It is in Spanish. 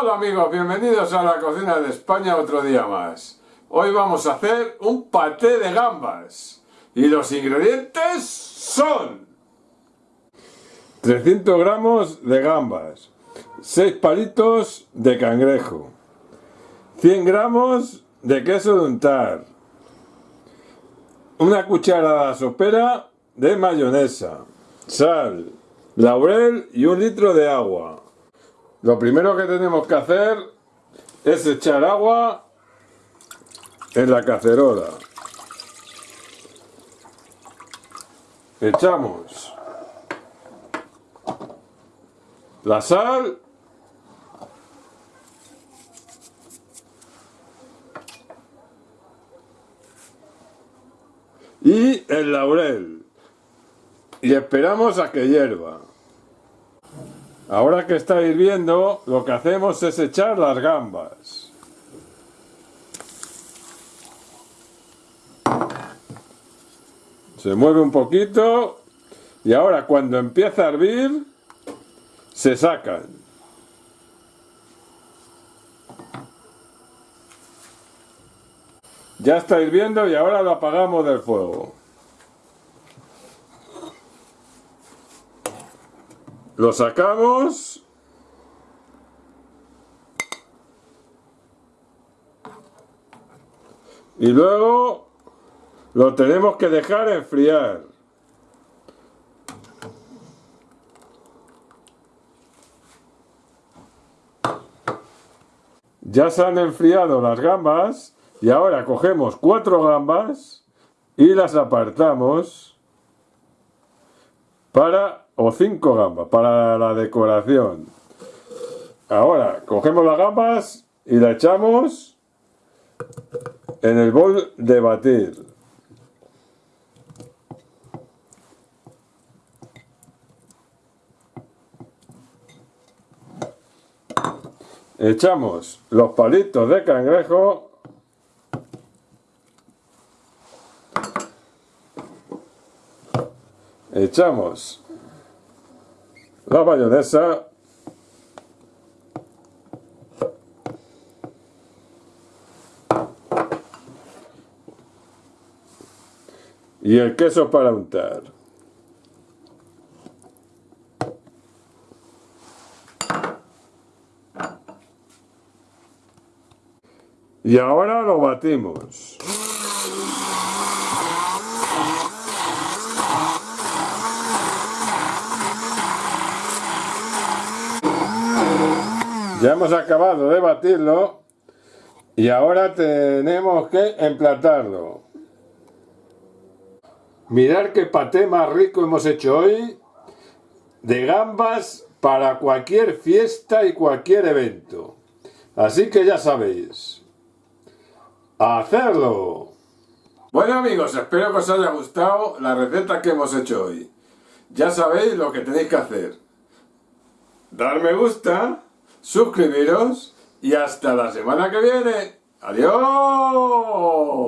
Hola amigos, bienvenidos a la cocina de España otro día más. Hoy vamos a hacer un paté de gambas. Y los ingredientes son 300 gramos de gambas, 6 palitos de cangrejo, 100 gramos de queso de untar, una cucharada sopera de mayonesa, sal, laurel y un litro de agua. Lo primero que tenemos que hacer es echar agua en la cacerola. Echamos la sal y el laurel y esperamos a que hierva. Ahora que está hirviendo, lo que hacemos es echar las gambas. Se mueve un poquito y ahora cuando empieza a hervir, se sacan. Ya está hirviendo y ahora lo apagamos del fuego. Lo sacamos. Y luego lo tenemos que dejar enfriar. Ya se han enfriado las gambas y ahora cogemos cuatro gambas y las apartamos para o 5 gambas para la decoración. Ahora cogemos las gambas y la echamos en el bol de batir. Echamos los palitos de cangrejo echamos la mayonesa y el queso para untar. Y ahora lo batimos. Ya hemos acabado de batirlo y ahora tenemos que emplatarlo. Mirar qué paté más rico hemos hecho hoy de gambas para cualquier fiesta y cualquier evento. Así que ya sabéis. ¡A hacerlo! Bueno amigos, espero que os haya gustado la receta que hemos hecho hoy. Ya sabéis lo que tenéis que hacer. Dar me gusta suscribiros y hasta la semana que viene. ¡Adiós!